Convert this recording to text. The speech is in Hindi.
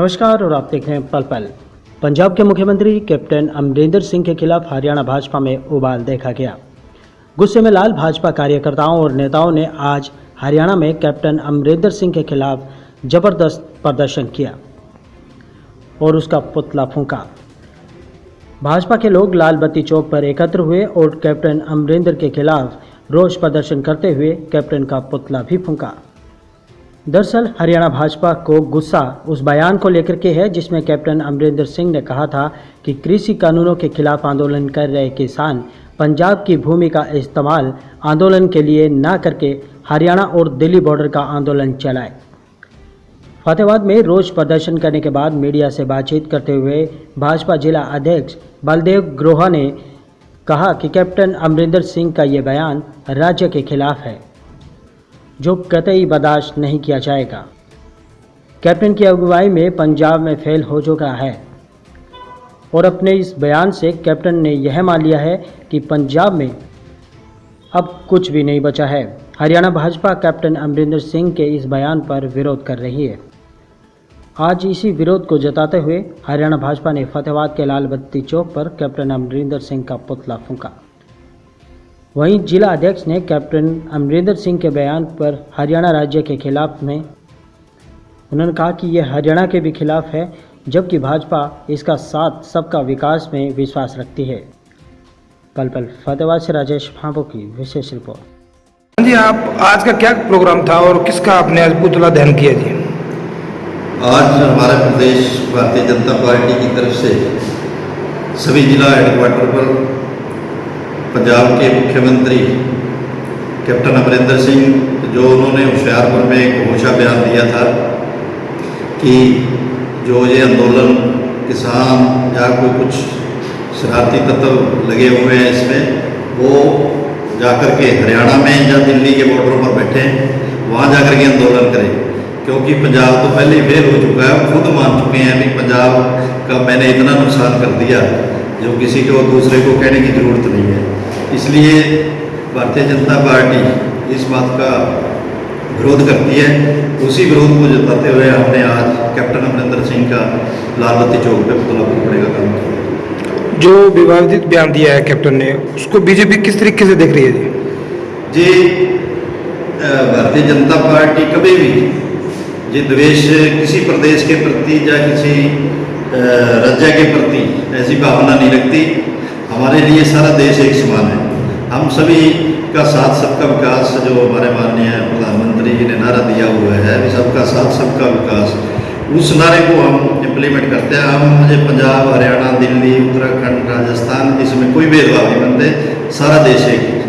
नमस्कार, और आप देख रहे हैं पल पल। पंजाब के मुख्यमंत्री कैप्टन अमरिंदर सिंह के खिलाफ हरियाणा भाजपा में उबाल देखा गया। गुस्से में लाल भाजपा कार्यकर्ताओं और नेताओं ने आज हरियाणा में कैप्टन अमरिंदर सिंह के खिलाफ ज़बरदस्त प्रदर्शन किया और उसका पुतला फूंका। भाजपा के लोग लाल बत्ती चौक पर एकत्र हुए और कैप्टन अमरिंदर के खिलाफ रोष प्रदर्शन करते हुए कैप्टन का पुतला भी फूंका। दरअसल, हरियाणा भाजपा को गुस्सा उस बयान को लेकर के है, जिसमें कैप्टन अमरिंदर सिंह ने कहा था कि कृषि कानूनों के खिलाफ आंदोलन कर रहे किसान पंजाब की भूमि का इस्तेमाल आंदोलन के लिए न करके हरियाणा और दिल्ली बॉर्डर का आंदोलन चलाए। फतेहाबाद में रोज प्रदर्शन करने के बाद मीडिया से बातचीत करते हुए भाजपा जिला अध्यक्ष बलदेव ग्रोहा ने कहा कि कैप्टन अमरिंदर सिंह का ये बयान राज्य के खिलाफ है। जो कतई बर्दाश्त नहीं किया जाएगा। कैप्टन की अगुवाई में पंजाब में फेल हो चुका है। और अपने इस बयान से कैप्टन ने यह मान लिया है कि पंजाब में अब कुछ भी नहीं बचा है। हरियाणा भाजपा कैप्टन अमरिंदर सिंह के इस बयान पर विरोध कर रही है। आज इसी विरोध को जताते हुए हरियाणा भाजपा ने फतेहाबाद के लाल बत्ती चौक पर कैप्टन अमरिंदर सिंह का पुतला फूंका। वहीं जिला अध्यक्ष ने कैप्टन अमरिंदर सिंह के बयान पर हरियाणा राज्य के खिलाफ में। उन्होंने कहा कि यह हरियाणा के भी खिलाफ है जबकि भाजपा इसका साथ सबका विकास में विश्वास रखती है। पल पल फतेहाबाद से राजेश भाबो की विशेष रिपोर्ट। जी आप आज का क्या प्रोग्राम था और किसका आपने आज पुतला दहन किया जी? आज हमारे प्रदेश भारतीय जनता पार्टी की तरफ़ से सभी जिला हेडक्वार्टर पर पंजाब के मुख्यमंत्री कैप्टन अमरिंदर सिंह, जो उन्होंने होशियारपुर में एक घोषा बयान दिया था कि जो ये आंदोलन किसान या कोई कुछ शरारती तत्व लगे हुए हैं इसमें, वो जाकर के हरियाणा में या दिल्ली के बॉर्डरों पर बैठे, वहाँ जाकर के आंदोलन करें। क्योंकि पंजाब तो पहले ही फेल हो चुका है, खुद मान चुके हैं कि पंजाब का मैंने इतना नुकसान कर दिया, जो किसी को दूसरे को कहने की ज़रूरत नहीं है। इसलिए भारतीय जनता पार्टी इस बात का विरोध करती है। उसी विरोध को जताते हुए हमने आज कैप्टन अमरिंदर सिंह का लाल बत्ती चौक पर पुतला फूकने का काम किया। जो विवादित बयान दिया है कैप्टन ने उसको बीजेपी किस तरीके से देख रही है? जी जी भारतीय जनता पार्टी कभी भी ये द्वेष किसी प्रदेश के प्रति या किसी राज्य के प्रति ऐसी भावना नहीं रखती। हमारे लिए सारा देश एक समान है। हम सभी का साथ, सबका विकास जो हमारे माननीय प्रधानमंत्री जी ने नारा दिया हुआ है, अभी सबका साथ, सबका विकास। उस नारे को हम इम्प्लीमेंट करते हैं। हम मुझे पंजाब, हरियाणा, दिल्ली, उत्तराखंड, राजस्थान, इसमें कोई भेदभाव नहीं बनते। सारा देश एक।